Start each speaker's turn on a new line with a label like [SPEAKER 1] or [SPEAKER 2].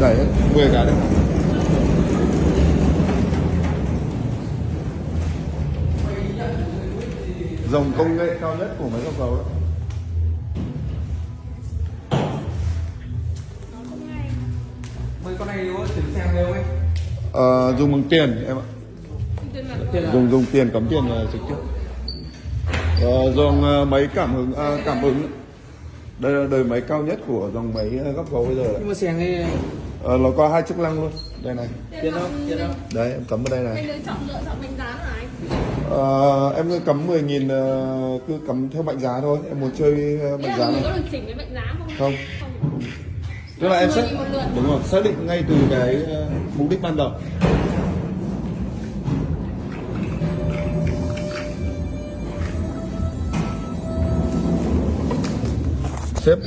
[SPEAKER 1] đẩy 10 cái đấy. Dòng công nghệ cao nhất của máy góc dầu đó.
[SPEAKER 2] Con này đều ấy?
[SPEAKER 1] Ờ, dùng bằng tiền em ạ. Dùng dùng tiền cắm tiền là trực tiếp. Ờ, dòng ờ, máy cảm ứng à, cảm ứng đây là đời máy cao nhất của dòng máy ờ, góc gấu bây giờ đấy.
[SPEAKER 2] nhưng mà xèng này
[SPEAKER 1] Ờ, nó có hai chức năng luôn đây này
[SPEAKER 2] tiền đâu tiền đâu
[SPEAKER 1] đấy em cắm vào đây này
[SPEAKER 3] Anh lựa chọn lựa chọn bánh giá hả anh?
[SPEAKER 1] Ờ, em cứ cắm 10 nghìn ờ, cứ cắm theo mệnh giá thôi em muốn chơi mệnh giá
[SPEAKER 3] mình
[SPEAKER 1] này
[SPEAKER 3] có được chỉnh với mệnh giá không?
[SPEAKER 1] Không.
[SPEAKER 3] Không.
[SPEAKER 1] tức là em
[SPEAKER 3] 10
[SPEAKER 1] xác
[SPEAKER 3] nghìn một lượt.
[SPEAKER 1] đúng rồi xác định ngay từ cái mục đích ban đầu xếp